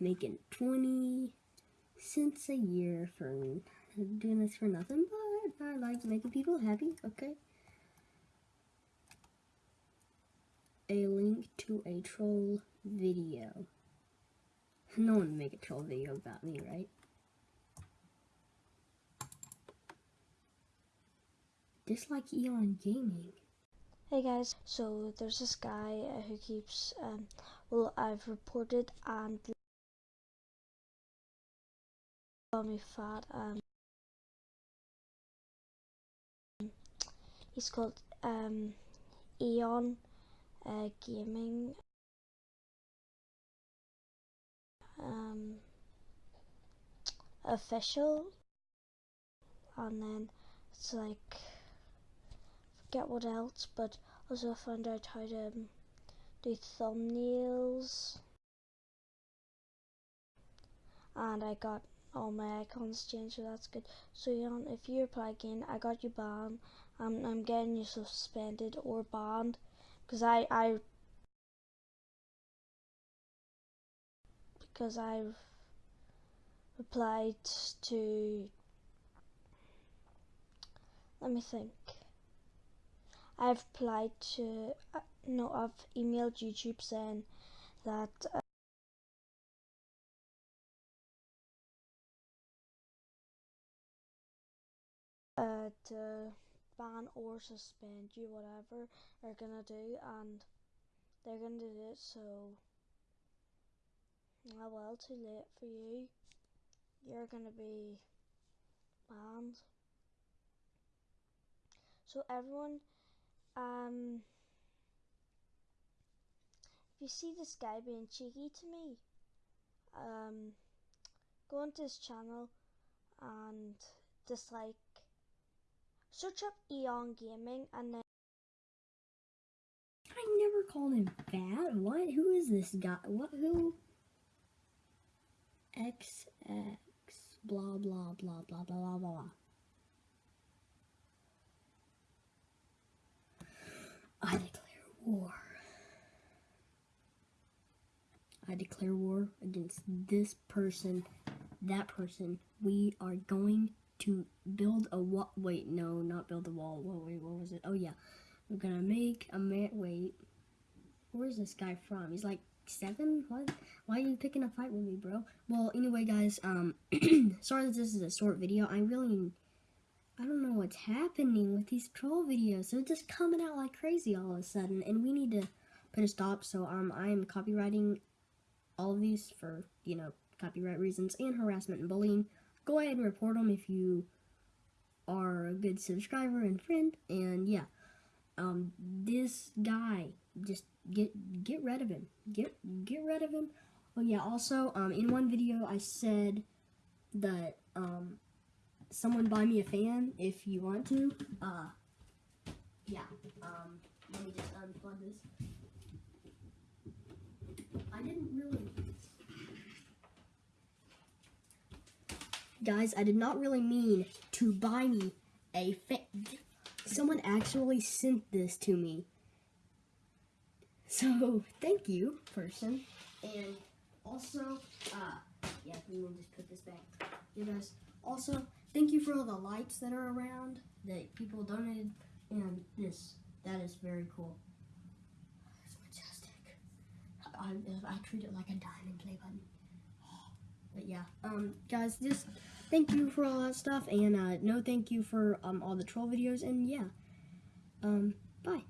making 20 cents a year for doing this for nothing, but I like making people happy, okay? A link to a troll video. No one make a troll video about me, right? Dislike Eon Gaming. Hey guys, so there's this guy uh, who keeps, um, well, I've reported and call me fat. Um, he's called um, Eon uh, Gaming. Um, official, and then it's like forget what else, but also find out how to um, do thumbnails, and I got all my icons changed, so that's good. So Jan, if you reply again, I got you banned. Um, I'm getting you suspended or banned because I I because I've replied to. Let me think. I've applied to uh, no, I've emailed YouTube saying that. Uh, uh, to ban or suspend you, whatever they're gonna do, and they're gonna do it. So, oh well, too late for you. You're gonna be banned. So everyone, um, if you see this guy being cheeky to me, um, go onto his channel and dislike Search up Eon Gaming and then. I never called him fat. What? Who is this guy? What? Who? XX blah blah blah blah blah blah blah. I declare war. I declare war against this person, that person. We are going to build a wall. Wait, no, not build a wall. Wait, wait, what was it? Oh yeah, we're gonna make a man. Wait, where's this guy from? He's like seven. What? Why are you picking a fight with me, bro? Well, anyway, guys. Um, sorry that this is a short video. I really, I don't know what's happening with these troll videos. They're just coming out like crazy all of a sudden, and we need to put a stop. So um, I am copyrighting all of these for you know copyright reasons and harassment and bullying go ahead and report them if you are a good subscriber and friend. And yeah, um, this guy, just get get rid of him. Get get rid of him. Oh yeah. Also, um, in one video I said that um, someone buy me a fan if you want to. Uh, yeah. Um, let me just unplug this. I didn't really Guys, I did not really mean to buy me a fan. Someone actually sent this to me. So, thank you, person. And also, uh, yeah, we will just put this back. You guys, also, thank you for all the lights that are around that people donated. And this, that is very cool. It's majestic. I, I treat it like a diamond play button. But yeah, um, guys, just thank you for all that stuff, and uh, no thank you for um, all the troll videos, and yeah, um, bye.